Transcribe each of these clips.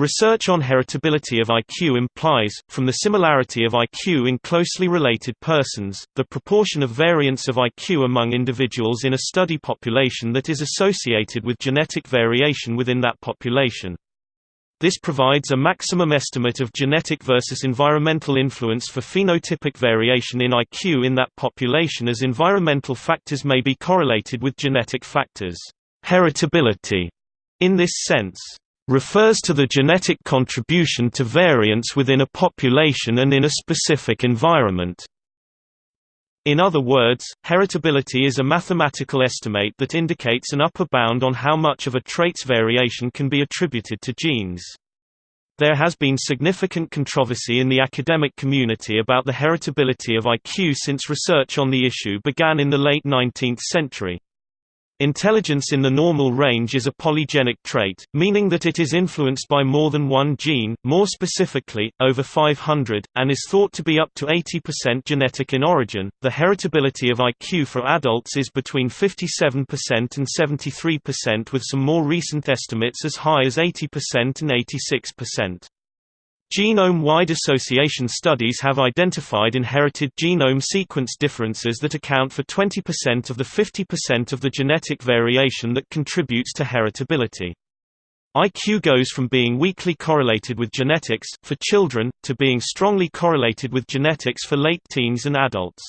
Research on heritability of IQ implies, from the similarity of IQ in closely related persons, the proportion of variance of IQ among individuals in a study population that is associated with genetic variation within that population. This provides a maximum estimate of genetic versus environmental influence for phenotypic variation in IQ in that population as environmental factors may be correlated with genetic factors. Heritability, in this sense, refers to the genetic contribution to variance within a population and in a specific environment. In other words, heritability is a mathematical estimate that indicates an upper bound on how much of a trait's variation can be attributed to genes. There has been significant controversy in the academic community about the heritability of IQ since research on the issue began in the late 19th century. Intelligence in the normal range is a polygenic trait, meaning that it is influenced by more than one gene, more specifically, over 500, and is thought to be up to 80% genetic in origin. The heritability of IQ for adults is between 57% and 73%, with some more recent estimates as high as 80% and 86%. Genome-wide association studies have identified inherited genome sequence differences that account for 20% of the 50% of the genetic variation that contributes to heritability. IQ goes from being weakly correlated with genetics, for children, to being strongly correlated with genetics for late teens and adults.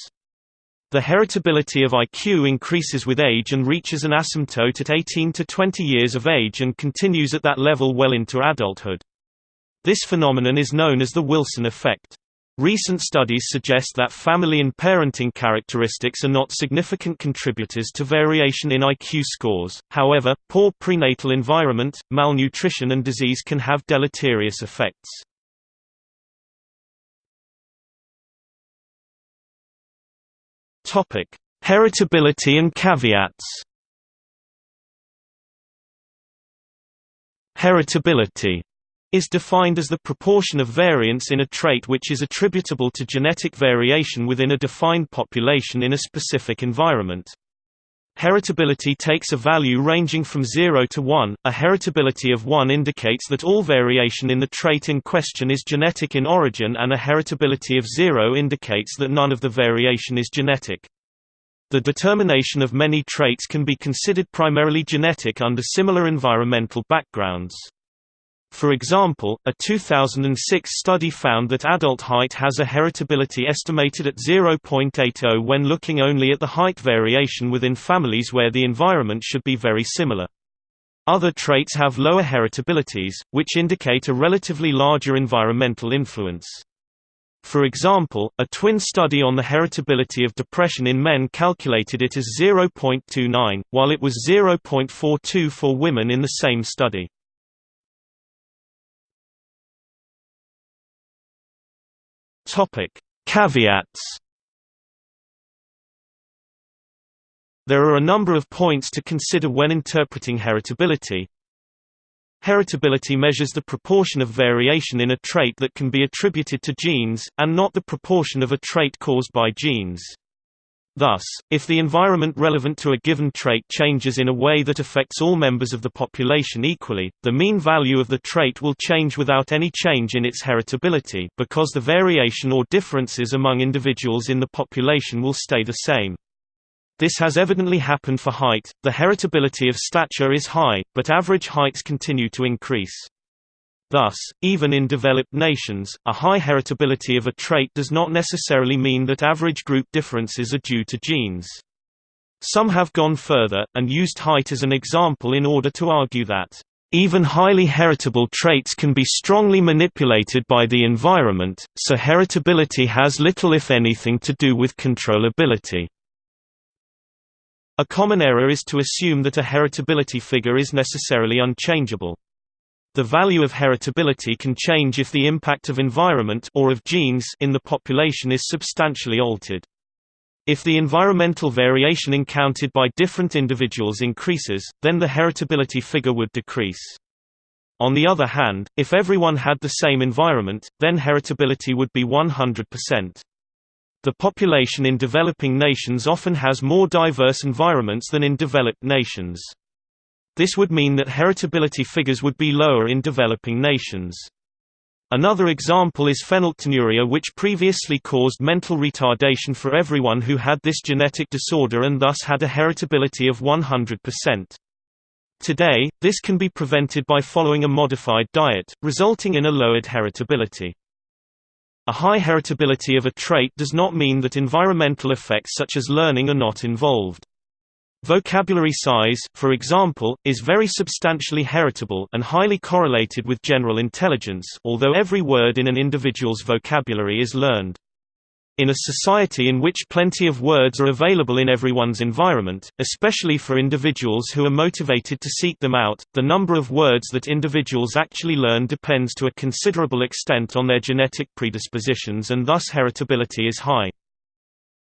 The heritability of IQ increases with age and reaches an asymptote at 18 to 20 years of age and continues at that level well into adulthood. This phenomenon is known as the Wilson effect. Recent studies suggest that family and parenting characteristics are not significant contributors to variation in IQ scores, however, poor prenatal environment, malnutrition and disease can have deleterious effects. Heritability and caveats Heritability is defined as the proportion of variance in a trait which is attributable to genetic variation within a defined population in a specific environment. Heritability takes a value ranging from 0 to 1. A heritability of 1 indicates that all variation in the trait in question is genetic in origin and a heritability of 0 indicates that none of the variation is genetic. The determination of many traits can be considered primarily genetic under similar environmental backgrounds. For example, a 2006 study found that adult height has a heritability estimated at 0.80 when looking only at the height variation within families where the environment should be very similar. Other traits have lower heritabilities, which indicate a relatively larger environmental influence. For example, a twin study on the heritability of depression in men calculated it as 0.29, while it was 0.42 for women in the same study. Topic: Caveats. There are a number of points to consider when interpreting heritability. Heritability measures the proportion of variation in a trait that can be attributed to genes, and not the proportion of a trait caused by genes. Thus, if the environment relevant to a given trait changes in a way that affects all members of the population equally, the mean value of the trait will change without any change in its heritability because the variation or differences among individuals in the population will stay the same. This has evidently happened for height, the heritability of stature is high, but average heights continue to increase. Thus, even in developed nations, a high heritability of a trait does not necessarily mean that average group differences are due to genes. Some have gone further, and used height as an example in order to argue that, "...even highly heritable traits can be strongly manipulated by the environment, so heritability has little if anything to do with controllability." A common error is to assume that a heritability figure is necessarily unchangeable. The value of heritability can change if the impact of environment or of genes in the population is substantially altered. If the environmental variation encountered by different individuals increases, then the heritability figure would decrease. On the other hand, if everyone had the same environment, then heritability would be 100%. The population in developing nations often has more diverse environments than in developed nations. This would mean that heritability figures would be lower in developing nations. Another example is phenylketonuria which previously caused mental retardation for everyone who had this genetic disorder and thus had a heritability of 100%. Today, this can be prevented by following a modified diet, resulting in a lowered heritability. A high heritability of a trait does not mean that environmental effects such as learning are not involved. Vocabulary size, for example, is very substantially heritable and highly correlated with general intelligence although every word in an individual's vocabulary is learned. In a society in which plenty of words are available in everyone's environment, especially for individuals who are motivated to seek them out, the number of words that individuals actually learn depends to a considerable extent on their genetic predispositions and thus heritability is high.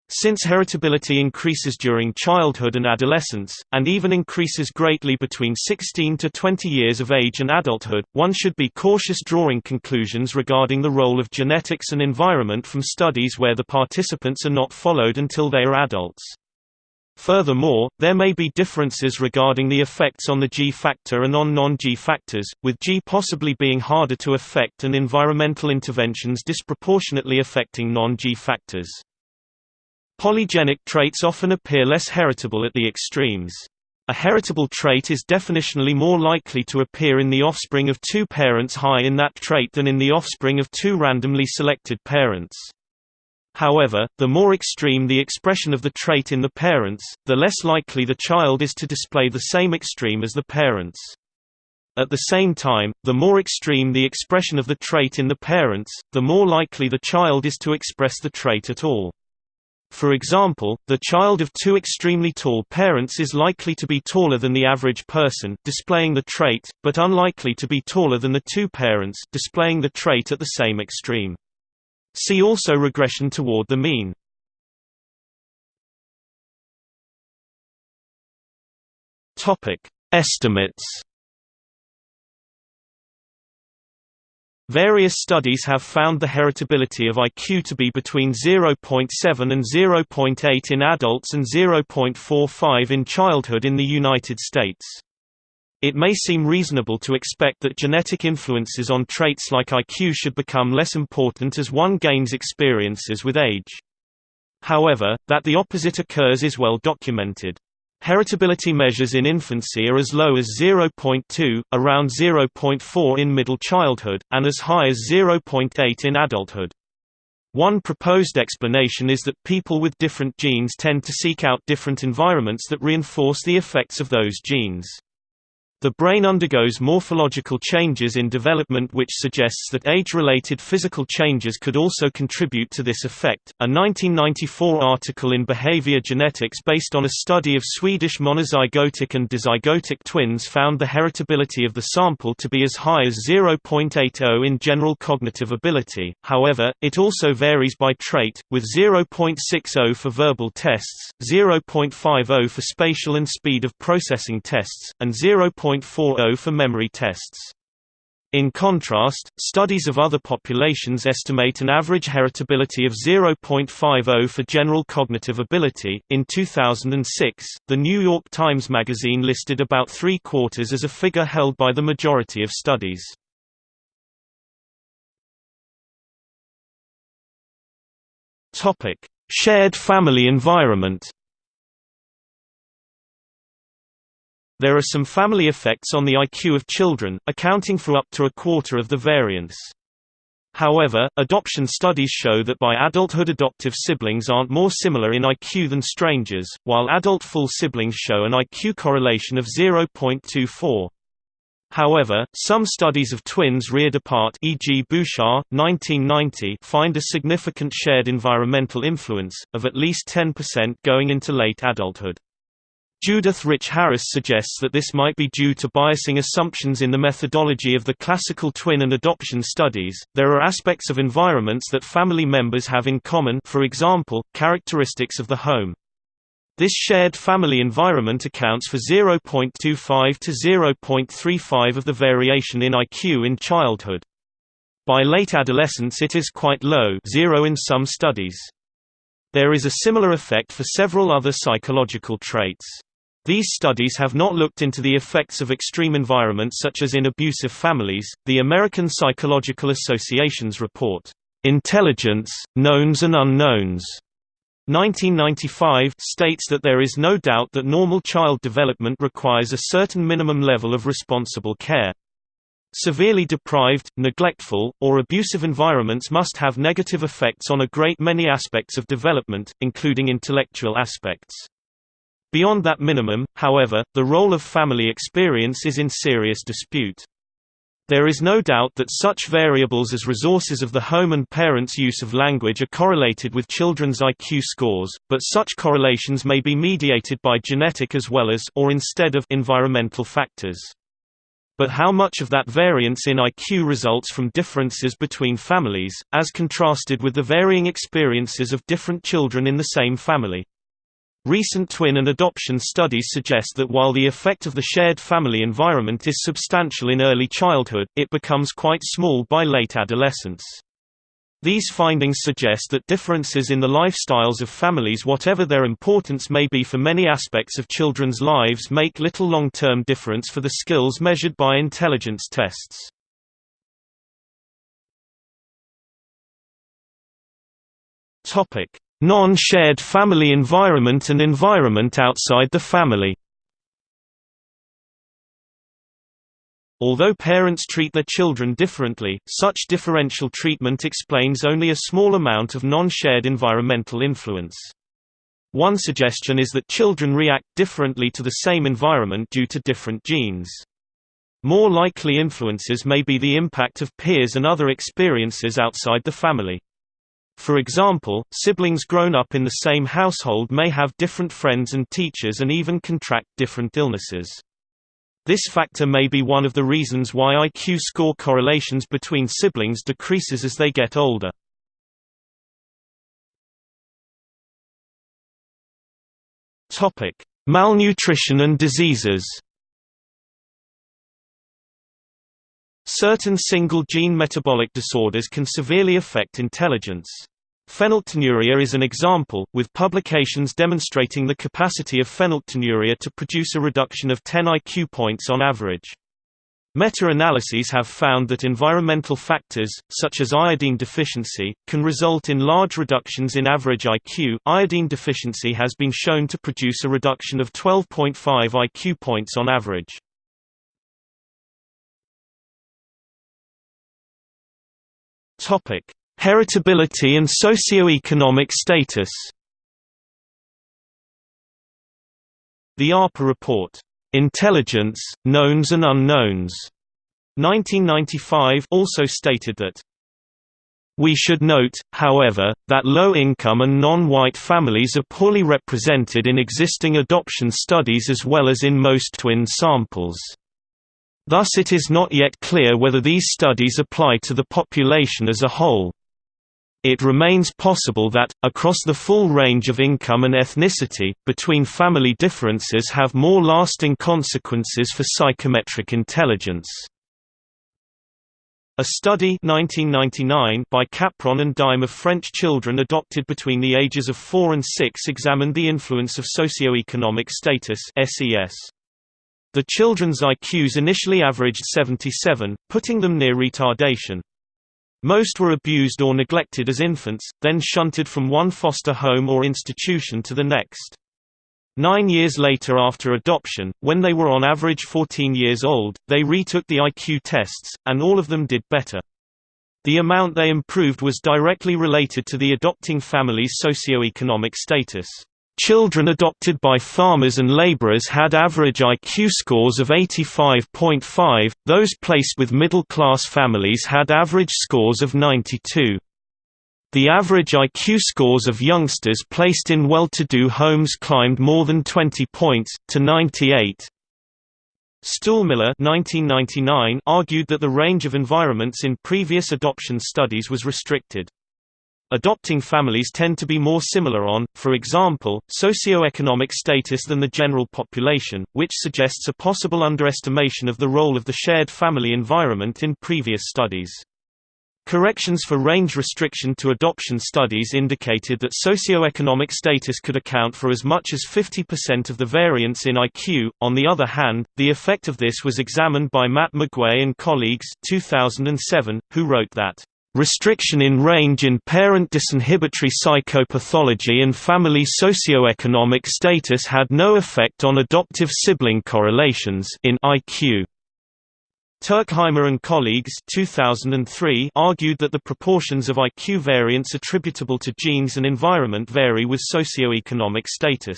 Since heritability increases during childhood and adolescence, and even increases greatly between 16 to 20 years of age and adulthood, one should be cautious drawing conclusions regarding the role of genetics and environment from studies where the participants are not followed until they are adults. Furthermore, there may be differences regarding the effects on the G factor and on non-G factors, with G possibly being harder to affect and environmental interventions disproportionately affecting non-G factors. Polygenic traits often appear less heritable at the extremes. A heritable trait is definitionally more likely to appear in the offspring of two parents high in that trait than in the offspring of two randomly selected parents. However, the more extreme the expression of the trait in the parents, the less likely the child is to display the same extreme as the parents. At the same time, the more extreme the expression of the trait in the parents, the more likely the child is to express the trait at all. For example, the child of two extremely tall parents is likely to be taller than the average person displaying the trait, but unlikely to be taller than the two parents displaying the trait at the same extreme. See also regression toward the mean. Estimates Various studies have found the heritability of IQ to be between 0.7 and 0.8 in adults and 0.45 in childhood in the United States. It may seem reasonable to expect that genetic influences on traits like IQ should become less important as one gains experiences with age. However, that the opposite occurs is well documented. Heritability measures in infancy are as low as 0.2, around 0.4 in middle childhood, and as high as 0.8 in adulthood. One proposed explanation is that people with different genes tend to seek out different environments that reinforce the effects of those genes. The brain undergoes morphological changes in development which suggests that age-related physical changes could also contribute to this effect. A 1994 article in Behavior Genetics based on a study of Swedish monozygotic and dizygotic twins found the heritability of the sample to be as high as 0.80 in general cognitive ability. However, it also varies by trait, with 0.60 for verbal tests, 0.50 for spatial and speed of processing tests, and 0. 0.40 for memory tests. In contrast, studies of other populations estimate an average heritability of 0.50 for general cognitive ability. In 2006, the New York Times Magazine listed about three quarters as a figure held by the majority of studies. Topic: Shared family environment. There are some family effects on the IQ of children, accounting for up to a quarter of the variance. However, adoption studies show that by adulthood adoptive siblings aren't more similar in IQ than strangers, while adult full siblings show an IQ correlation of 0.24. However, some studies of twins reared apart e.g. Bouchard, 1990 find a significant shared environmental influence, of at least 10% going into late adulthood. Judith Rich Harris suggests that this might be due to biasing assumptions in the methodology of the classical twin and adoption studies. There are aspects of environments that family members have in common, for example, characteristics of the home. This shared family environment accounts for 0.25 to 0.35 of the variation in IQ in childhood. By late adolescence it is quite low, 0 in some studies. There is a similar effect for several other psychological traits. These studies have not looked into the effects of extreme environments such as in abusive families. The American Psychological Association's report, Intelligence, Knowns and Unknowns, 1995 states that there is no doubt that normal child development requires a certain minimum level of responsible care. Severely deprived, neglectful, or abusive environments must have negative effects on a great many aspects of development, including intellectual aspects. Beyond that minimum, however, the role of family experience is in serious dispute. There is no doubt that such variables as resources of the home and parents' use of language are correlated with children's IQ scores, but such correlations may be mediated by genetic as well as or instead of environmental factors. But how much of that variance in IQ results from differences between families, as contrasted with the varying experiences of different children in the same family? Recent twin and adoption studies suggest that while the effect of the shared family environment is substantial in early childhood, it becomes quite small by late adolescence. These findings suggest that differences in the lifestyles of families whatever their importance may be for many aspects of children's lives make little long-term difference for the skills measured by intelligence tests. Topic: Non-shared family environment and environment outside the family Although parents treat their children differently, such differential treatment explains only a small amount of non-shared environmental influence. One suggestion is that children react differently to the same environment due to different genes. More likely influences may be the impact of peers and other experiences outside the family. For example, siblings grown up in the same household may have different friends and teachers and even contract different illnesses. This factor may be one of the reasons why IQ score correlations between siblings decreases as they get older. Malnutrition and diseases Certain single-gene metabolic disorders can severely affect intelligence. Phenylketonuria is an example, with publications demonstrating the capacity of phenylketonuria to produce a reduction of 10 IQ points on average. Meta-analyses have found that environmental factors, such as iodine deficiency, can result in large reductions in average IQ. Iodine deficiency has been shown to produce a reduction of 12.5 IQ points on average. Topic: Heritability and socioeconomic status. The APA report, Intelligence, Knowns and Unknowns, 1995 also stated that we should note, however, that low-income and non-white families are poorly represented in existing adoption studies as well as in most twin samples. Thus it is not yet clear whether these studies apply to the population as a whole. It remains possible that, across the full range of income and ethnicity, between family differences have more lasting consequences for psychometric intelligence. A study 1999 by Capron and Duyme of French children adopted between the ages of 4 and 6 examined the influence of socioeconomic status SES. The children's IQs initially averaged 77, putting them near retardation. Most were abused or neglected as infants, then shunted from one foster home or institution to the next. Nine years later after adoption, when they were on average 14 years old, they retook the IQ tests, and all of them did better. The amount they improved was directly related to the adopting family's socioeconomic status. Children adopted by farmers and laborers had average IQ scores of 85.5, those placed with middle-class families had average scores of 92. The average IQ scores of youngsters placed in well-to-do homes climbed more than 20 points, to 98. Stoolmiller argued that the range of environments in previous adoption studies was restricted. Adopting families tend to be more similar on, for example, socioeconomic status than the general population, which suggests a possible underestimation of the role of the shared family environment in previous studies. Corrections for range restriction to adoption studies indicated that socioeconomic status could account for as much as 50% of the variance in IQ. On the other hand, the effect of this was examined by Matt McGue and colleagues 2007, who wrote that restriction in range in parent disinhibitory psychopathology and family socioeconomic status had no effect on adoptive sibling correlations in IQ. Turkheimer and colleagues 2003 argued that the proportions of IQ variance attributable to genes and environment vary with socioeconomic status.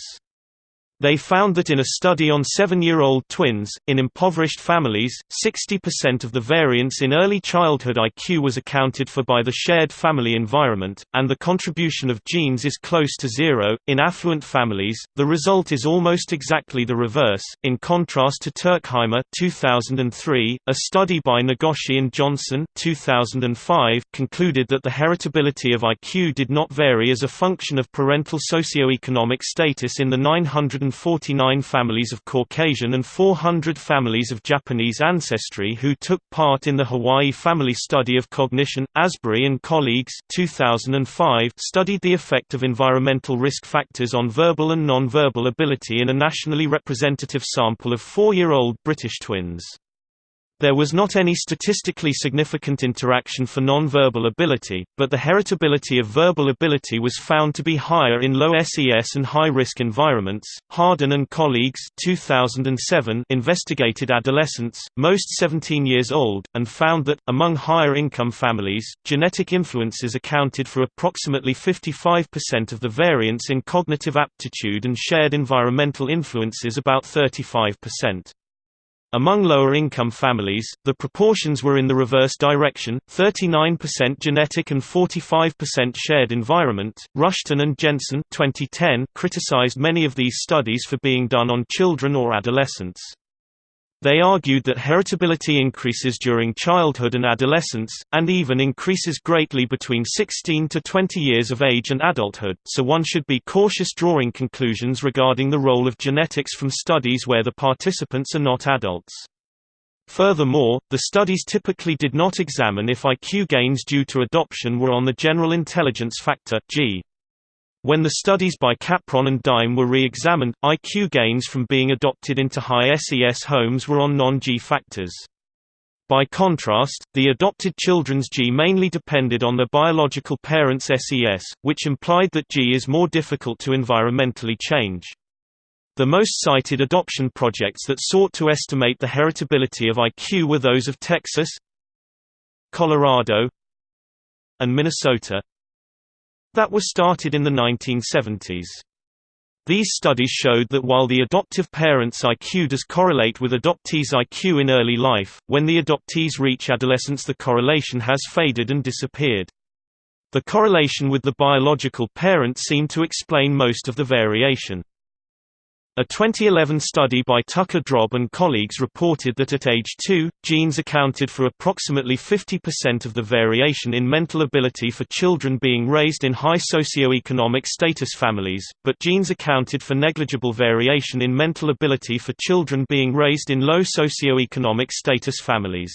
They found that in a study on seven-year-old twins, in impoverished families, 60% of the variance in early childhood IQ was accounted for by the shared family environment, and the contribution of genes is close to zero. In affluent families, the result is almost exactly the reverse. In contrast to Turkheimer 2003, a study by Nagoshi and Johnson 2005 concluded that the heritability of IQ did not vary as a function of parental socioeconomic status in the 900 149 families of Caucasian and 400 families of Japanese ancestry who took part in the Hawaii Family Study of Cognition. Asbury and colleagues 2005 studied the effect of environmental risk factors on verbal and non-verbal ability in a nationally representative sample of four-year-old British twins. There was not any statistically significant interaction for non-verbal ability, but the heritability of verbal ability was found to be higher in low SES and high-risk environments. Harden and colleagues 2007 investigated adolescents, most 17 years old, and found that, among higher-income families, genetic influences accounted for approximately 55% of the variance in cognitive aptitude and shared environmental influences about 35%. Among lower-income families, the proportions were in the reverse direction, 39% genetic and 45% shared environment. Rushton and Jensen 2010 criticized many of these studies for being done on children or adolescents. They argued that heritability increases during childhood and adolescence, and even increases greatly between 16 to 20 years of age and adulthood, so one should be cautious drawing conclusions regarding the role of genetics from studies where the participants are not adults. Furthermore, the studies typically did not examine if IQ gains due to adoption were on the general intelligence factor G. When the studies by Capron and Duyme were re-examined, IQ gains from being adopted into high SES homes were on non-G factors. By contrast, the adopted children's G mainly depended on their biological parents' SES, which implied that G is more difficult to environmentally change. The most cited adoption projects that sought to estimate the heritability of IQ were those of Texas, Colorado, and Minnesota that were started in the 1970s. These studies showed that while the adoptive parent's IQ does correlate with adoptees' IQ in early life, when the adoptees reach adolescence the correlation has faded and disappeared. The correlation with the biological parent seemed to explain most of the variation. A 2011 study by Tucker Drob and colleagues reported that at age 2, genes accounted for approximately 50% of the variation in mental ability for children being raised in high socioeconomic status families, but genes accounted for negligible variation in mental ability for children being raised in low socioeconomic status families.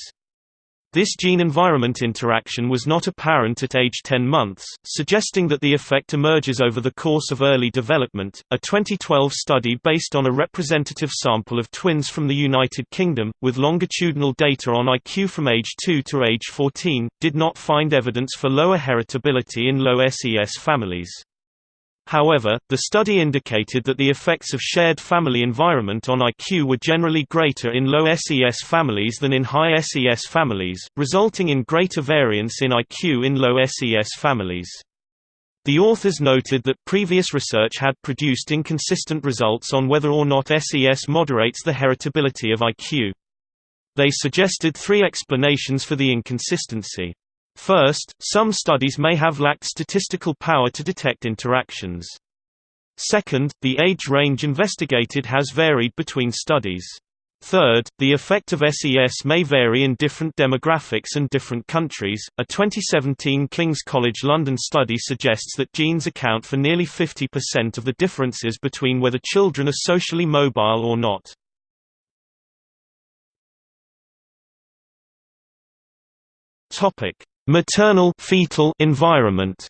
This gene-environment interaction was not apparent at age 10 months, suggesting that the effect emerges over the course of early development. A 2012 study based on a representative sample of twins from the United Kingdom, with longitudinal data on IQ from age 2 to age 14, did not find evidence for lower heritability in low SES families. However, the study indicated that the effects of shared family environment on IQ were generally greater in low SES families than in high SES families, resulting in greater variance in IQ in low SES families. The authors noted that previous research had produced inconsistent results on whether or not SES moderates the heritability of IQ. They suggested three explanations for the inconsistency. First, some studies may have lacked statistical power to detect interactions. Second, the age range investigated has varied between studies. Third, the effect of SES may vary in different demographics and different countries. A 2017 King's College London study suggests that genes account for nearly 50% of the differences between whether children are socially mobile or not. Topic: maternal fetal environment.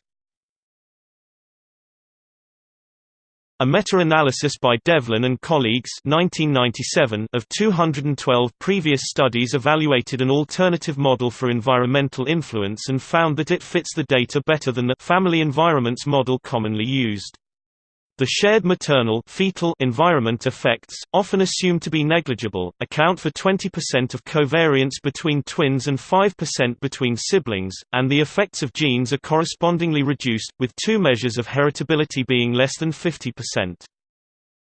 A meta-analysis by Devlin and colleagues 1997 of 212 previous studies evaluated an alternative model for environmental influence and found that it fits the data better than the family environments model commonly used. The shared maternal fetal environment effects, often assumed to be negligible, account for 20% of covariance between twins and 5% between siblings, and the effects of genes are correspondingly reduced, with two measures of heritability being less than 50%.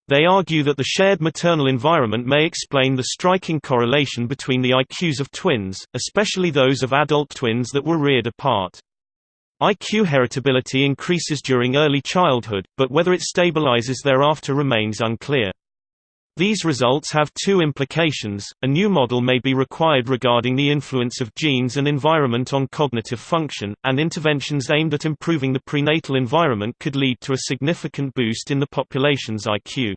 They argue that the shared maternal environment may explain the striking correlation between the IQs of twins, especially those of adult twins that were reared apart. IQ heritability increases during early childhood, but whether it stabilizes thereafter remains unclear. These results have two implications. A new model may be required regarding the influence of genes and environment on cognitive function, and interventions aimed at improving the prenatal environment could lead to a significant boost in the population's IQ.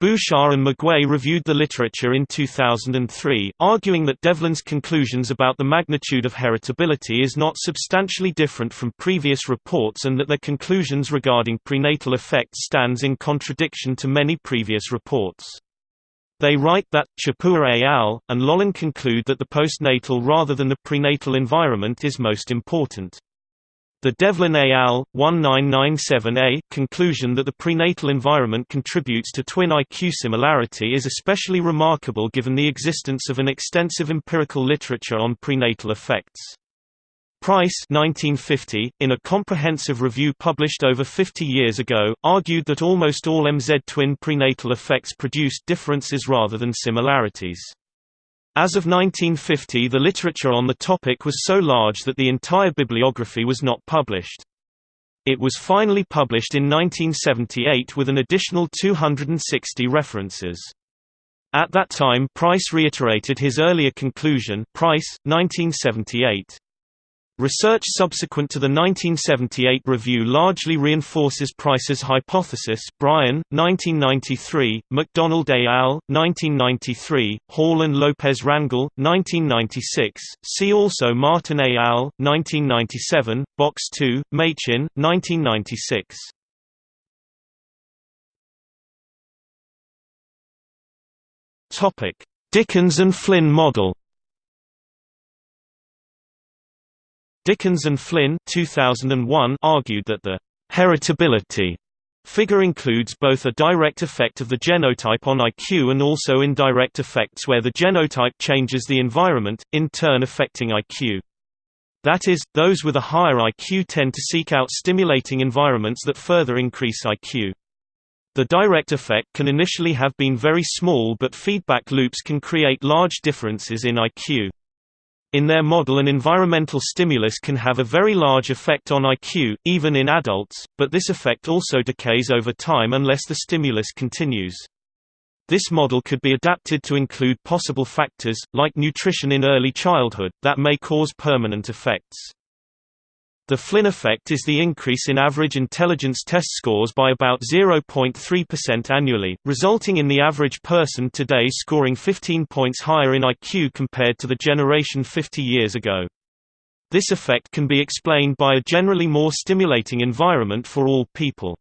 Bouchard and McGue reviewed the literature in 2003, arguing that Devlin's conclusions about the magnitude of heritability is not substantially different from previous reports and that their conclusions regarding prenatal effects stands in contradiction to many previous reports. They write that, Chipuer et al., and Loehlin conclude that the postnatal rather than the prenatal environment is most important. The Devlin et al. 1997a conclusion that the prenatal environment contributes to twin IQ similarity is especially remarkable given the existence of an extensive empirical literature on prenatal effects. Price 1950, in a comprehensive review published over 50 years ago, argued that almost all MZ twin prenatal effects produced differences rather than similarities. As of 1950 the literature on the topic was so large that the entire bibliography was not published. It was finally published in 1978 with an additional 260 references. At that time Price reiterated his earlier conclusion Price, 1978. Research subsequent to the 1978 review largely reinforces Price's hypothesis Bryan, 1993, McDonald et al., 1993, Hall and Lopez Rangel, 1996, see also Martin et al., 1997, Box 2, Machin, 1996. Dickens and Flynn model Dickens and Flynn 2001 argued that the heritability figure includes both a direct effect of the genotype on IQ and also indirect effects where the genotype changes the environment, in turn affecting IQ. That is, those with a higher IQ tend to seek out stimulating environments that further increase IQ. The direct effect can initially have been very small but feedback loops can create large differences in IQ. In their model an environmental stimulus can have a very large effect on IQ, even in adults, but this effect also decays over time unless the stimulus continues. This model could be adapted to include possible factors, like nutrition in early childhood, that may cause permanent effects. The Flynn effect is the increase in average intelligence test scores by about 0.3% annually, resulting in the average person today scoring 15 points higher in IQ compared to the generation 50 years ago. This effect can be explained by a generally more stimulating environment for all people.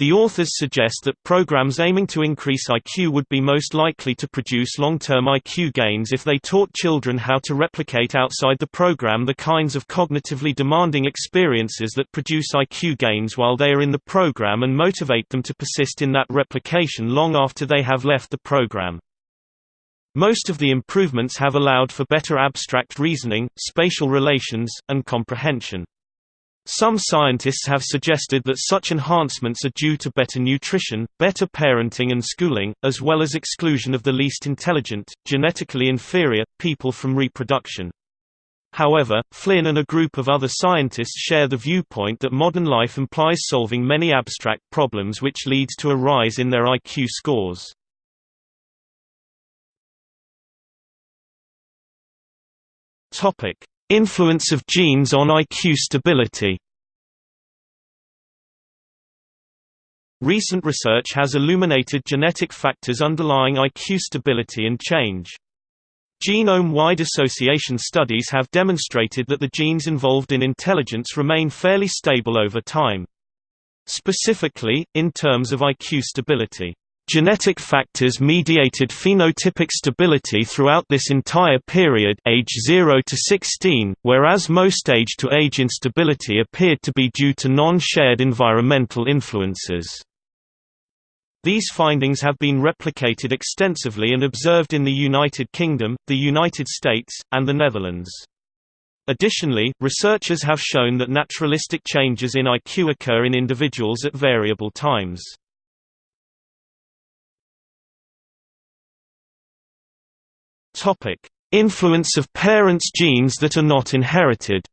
The authors suggest that programs aiming to increase IQ would be most likely to produce long-term IQ gains if they taught children how to replicate outside the program the kinds of cognitively demanding experiences that produce IQ gains while they are in the program and motivate them to persist in that replication long after they have left the program. Most of the improvements have allowed for better abstract reasoning, spatial relations, and comprehension. Some scientists have suggested that such enhancements are due to better nutrition, better parenting and schooling, as well as exclusion of the least intelligent, genetically inferior, people from reproduction. However, Flynn and a group of other scientists share the viewpoint that modern life implies solving many abstract problems which leads to a rise in their IQ scores. Influence of genes on IQ stability Recent research has illuminated genetic factors underlying IQ stability and change. Genome-wide association studies have demonstrated that the genes involved in intelligence remain fairly stable over time. Specifically, in terms of IQ stability. Genetic factors mediated phenotypic stability throughout this entire period age 0 to 16, whereas most age-to-age -age instability appeared to be due to non-shared environmental influences. These findings have been replicated extensively and observed in the United Kingdom, the United States, and the Netherlands. Additionally, researchers have shown that naturalistic changes in IQ occur in individuals at variable times. Influence of parents' genes that are not inherited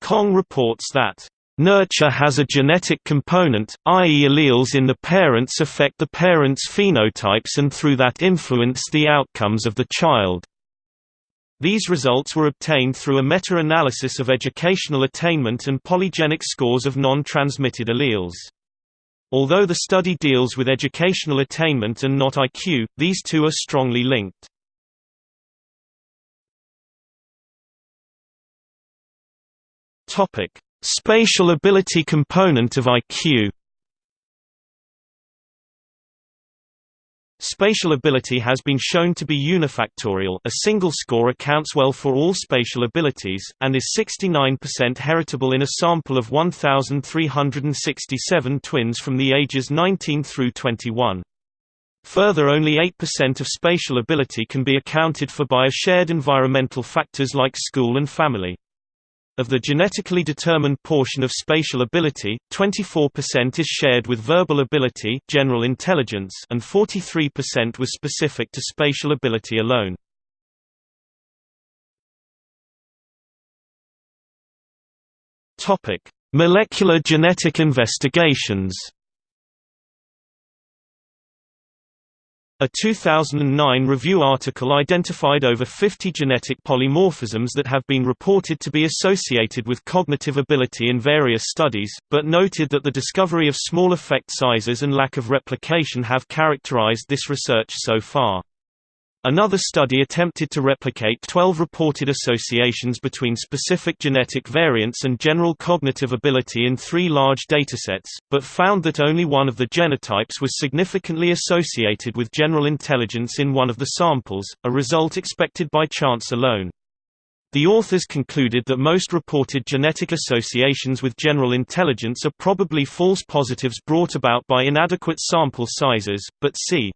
Kong reports that Nurture has a genetic component, i.e. alleles in the parents affect the parents' phenotypes and through that influence the outcomes of the child. These results were obtained through a meta-analysis of educational attainment and polygenic scores of non-transmitted alleles. Although the study deals with educational attainment and not IQ, these two are strongly linked. Spatial ability component of IQ Spatial ability has been shown to be unifactorial a single score accounts well for all spatial abilities, and is 69% heritable in a sample of 1,367 twins from the ages 19 through 21. Further only 8% of spatial ability can be accounted for by shared environmental factors like school and family. Of the genetically determined portion of spatial ability, 24% is shared with verbal ability general intelligence and 43% was specific to spatial ability alone. Molecular genetic investigations A 2009 review article identified over 50 genetic polymorphisms that have been reported to be associated with cognitive ability in various studies, but noted that the discovery of small effect sizes and lack of replication have characterized this research so far. Another study attempted to replicate 12 reported associations between specific genetic variants and general cognitive ability in three large datasets, but found that only one of the genotypes was significantly associated with general intelligence in one of the samples, a result expected by chance alone. The authors concluded that most reported genetic associations with general intelligence are probably false positives brought about by inadequate sample sizes, but see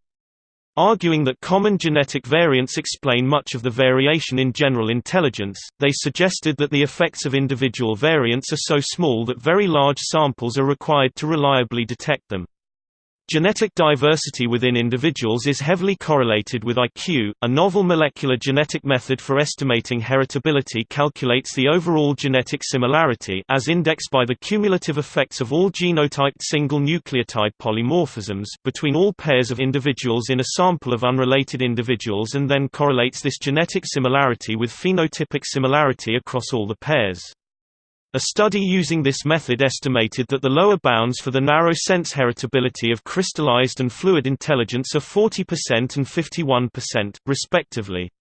Arguing that common genetic variants explain much of the variation in general intelligence, they suggested that the effects of individual variants are so small that very large samples are required to reliably detect them. Genetic diversity within individuals is heavily correlated with IQ. A novel molecular genetic method for estimating heritability calculates the overall genetic similarity as indexed by the cumulative effects of all genotyped single nucleotide polymorphisms between all pairs of individuals in a sample of unrelated individuals and then correlates this genetic similarity with phenotypic similarity across all the pairs. A study using this method estimated that the lower bounds for the narrow sense heritability of crystallized and fluid intelligence are 40% and 51%, respectively.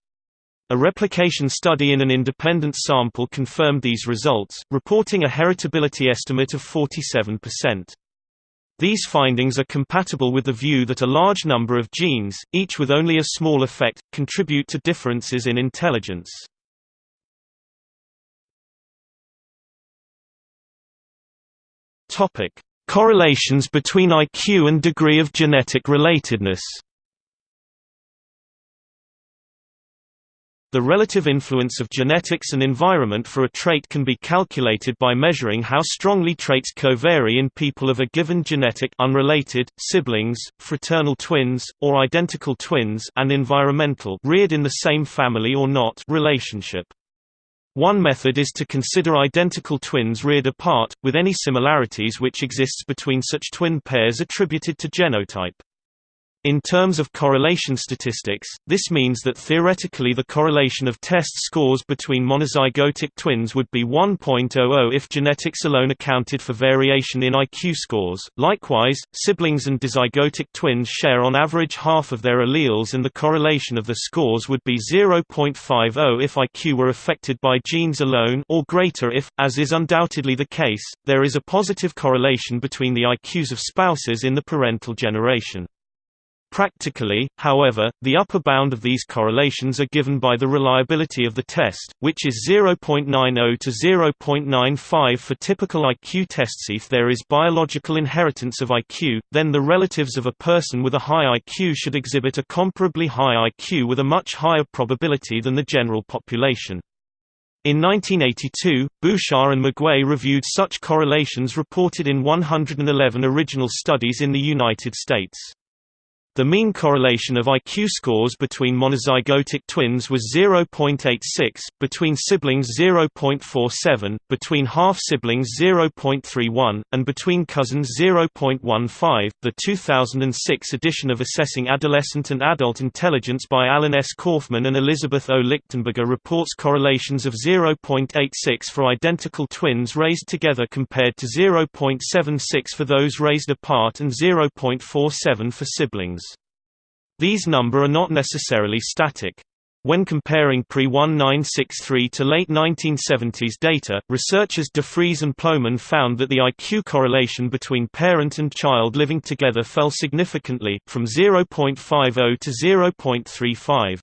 A replication study in an independent sample confirmed these results, reporting a heritability estimate of 47%. These findings are compatible with the view that a large number of genes, each with only a small effect, contribute to differences in intelligence. Topic: Correlations between IQ and degree of genetic relatedness. The relative influence of genetics and environment for a trait can be calculated by measuring how strongly traits covary in people of a given genetic unrelated, siblings, fraternal twins, or identical twins and environmental reared in the same family or not relationship. One method is to consider identical twins reared apart, with any similarities which exists between such twin pairs attributed to genotype. In terms of correlation statistics, this means that theoretically the correlation of test scores between monozygotic twins would be 1.00 if genetics alone accounted for variation in IQ scores. Likewise, siblings and dizygotic twins share on average half of their alleles and the correlation of the scores would be 0.50 if IQ were affected by genes alone or greater if, as is undoubtedly the case, there is a positive correlation between the IQs of spouses in the parental generation. Practically, however, the upper bound of these correlations are given by the reliability of the test, which is 0.90 to 0.95 for typical IQ tests. If there is biological inheritance of IQ, then the relatives of a person with a high IQ should exhibit a comparably high IQ with a much higher probability than the general population. In 1982, Bouchard and McGue reviewed such correlations reported in 111 original studies in the United States. The mean correlation of IQ scores between monozygotic twins was 0.86, between siblings 0.47, between half-siblings 0.31, and between cousins 0.15. The 2006 edition of Assessing Adolescent and Adult Intelligence by Alan S. Kaufman and Elizabeth O. Lichtenberger reports correlations of 0.86 for identical twins raised together compared to 0.76 for those raised apart and 0.47 for siblings. These number are not necessarily static. When comparing pre-1963 to late 1970s data, researchers De DeFries and Plomin found that the IQ correlation between parent and child living together fell significantly, from 0.50 to 0.35.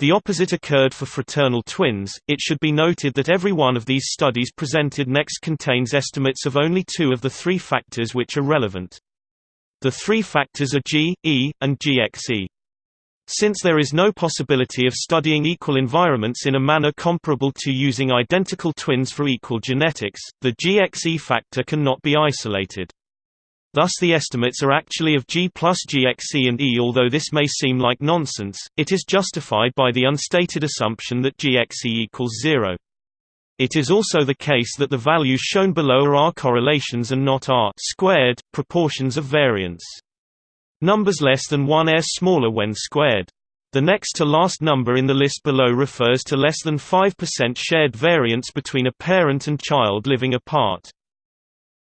The opposite occurred for fraternal twins. It should be noted that every one of these studies presented next contains estimates of only two of the three factors which are relevant. The three factors are G, E, and GXE. Since there is no possibility of studying equal environments in a manner comparable to using identical twins for equal genetics, the GXE factor cannot be isolated. Thus the estimates are actually of G plus GXE and E although this may seem like nonsense, it is justified by the unstated assumption that GXE equals zero. It is also the case that the values shown below are R correlations and not R squared, proportions of variance. Numbers less than 1 are smaller when squared. The next to last number in the list below refers to less than 5% shared variance between a parent and child living apart.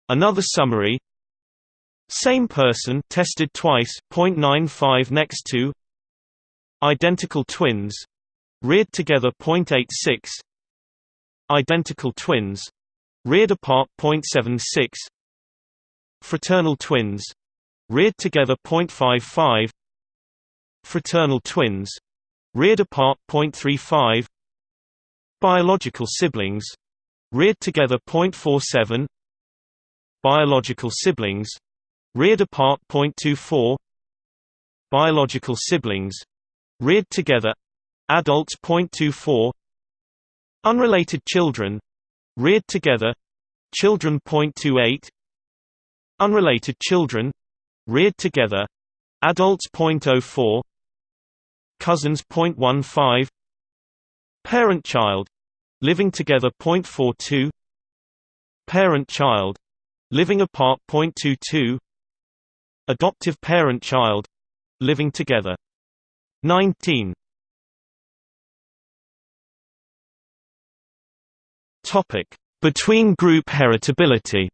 Another summary Same person tested twice 0.95 next to Identical twins reared together 0.86 Identical twins reared apart 0.76 Fraternal twins reared together 0.55 Fraternal twins reared apart 0.35 Biological siblings reared together 0.47 Biological siblings reared apart 0.24 Biological siblings reared together adults 0.24 Unrelated children. Reared together. Children 0.28 Unrelated children. Reared together. Adults 0.04 cousins 0.15 parent child. Living together 0.42 parent child. Living apart 0.22 adoptive parent child. Living together. 19 Topic: Between group heritability.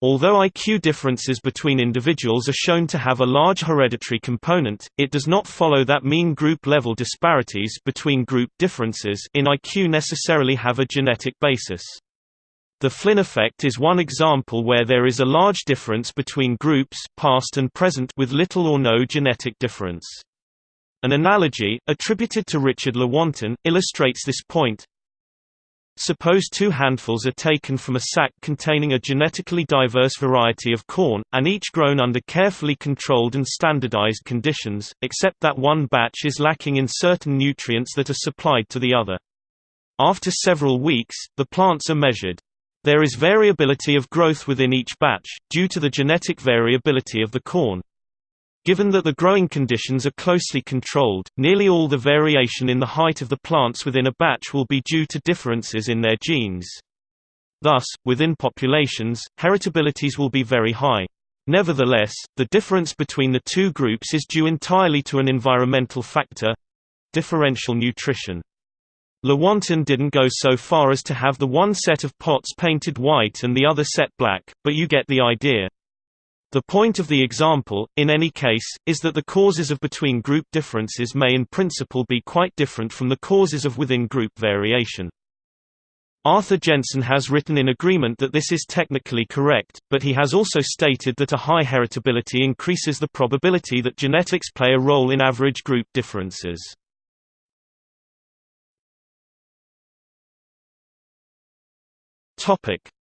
Although IQ differences between individuals are shown to have a large hereditary component, it does not follow that mean group level disparities between group differences in IQ necessarily have a genetic basis. The Flynn effect is one example where there is a large difference between groups past and present with little or no genetic difference. An analogy, attributed to Richard Lewontin, illustrates this point. Suppose two handfuls are taken from a sack containing a genetically diverse variety of corn, and each grown under carefully controlled and standardized conditions, except that one batch is lacking in certain nutrients that are supplied to the other. After several weeks, the plants are measured. There is variability of growth within each batch, due to the genetic variability of the corn. Given that the growing conditions are closely controlled, nearly all the variation in the height of the plants within a batch will be due to differences in their genes. Thus, within populations, heritabilities will be very high. Nevertheless, the difference between the two groups is due entirely to an environmental factor—differential nutrition. Lewontin didn't go so far as to have the one set of pots painted white and the other set black, but you get the idea. The point of the example, in any case, is that the causes of between-group differences may in principle be quite different from the causes of within-group variation. Arthur Jensen has written in agreement that this is technically correct, but he has also stated that a high heritability increases the probability that genetics play a role in average group differences.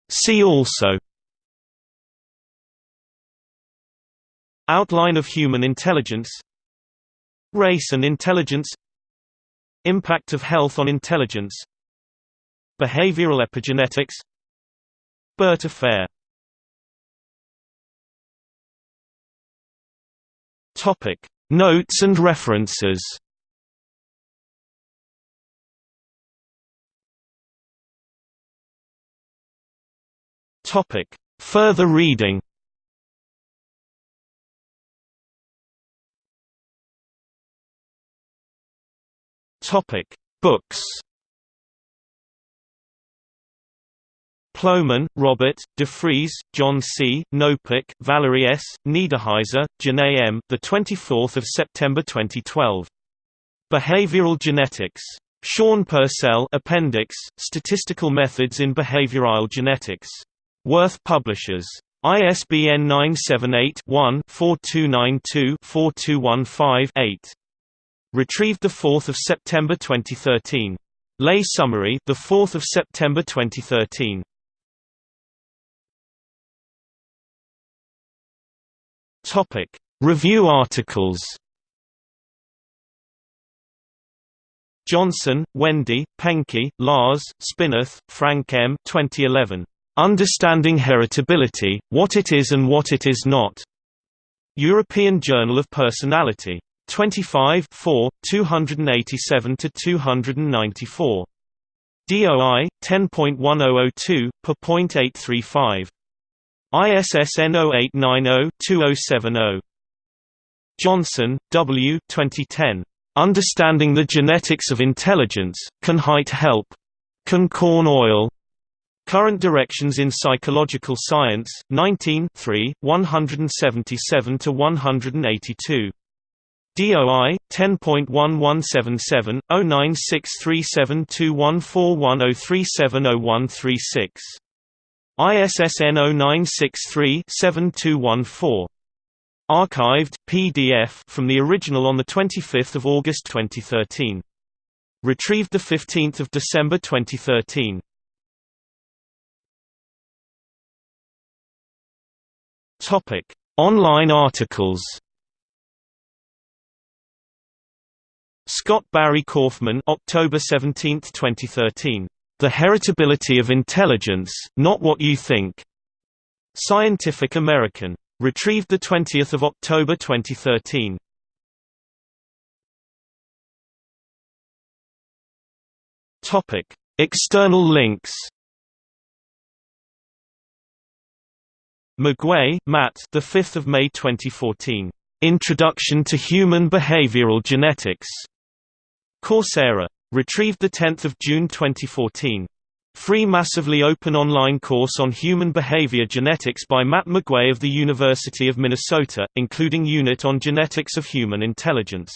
See also Outline of human intelligence Race and intelligence Impact of health on intelligence Behavioral epigenetics Burt affair. Topic Notes and references. Topic Further reading Topic: Books. Plomin, Robert, DeFries, John C., Knopik, Valerie S., Neiderhiser, Jenae M. The 24th of September 2012. Behavioral Genetics. Shaun Purcell Appendix, Statistical Methods in Behavioral Genetics. Worth Publishers. ISBN 978 one 4292 4215 8 Retrieved 4 September 2013. Lay summary, the 4th of September 2013. Topic: Review articles. Johnson, Wendy, Penke, Lars, Spinath, Frank M. 2011. Understanding Heritability: What It Is and What It Is Not. European Journal of Personality. 25 4, 287 to 294. DOI 10.1002 per point 835. ISSN 0890-2070. Johnson, W. 2010. Understanding the Genetics of Intelligence, Can Height Help? Can Corn Oil? Current Directions in Psychological Science, 19 3, 177–182. DOI 10.1177 09637214103701336 ISSN 0963-7214 Archived PDF from the original on the 25th of August 2013 Retrieved the 15th of December 2013 Topic. Online articles Scott Barry Kaufman October 17, 2013. The Heritability of Intelligence, Not What You Think. Scientific American. Retrieved 20 October 2013. Topic. External links McGue, Matt the 5th of May 2014. Introduction to Human Behavioral Genetics. Coursera. Retrieved 10 June 2014. Free massively open online course on human behavior genetics by Matt McGue of the University of Minnesota, including Unit on Genetics of Human Intelligence.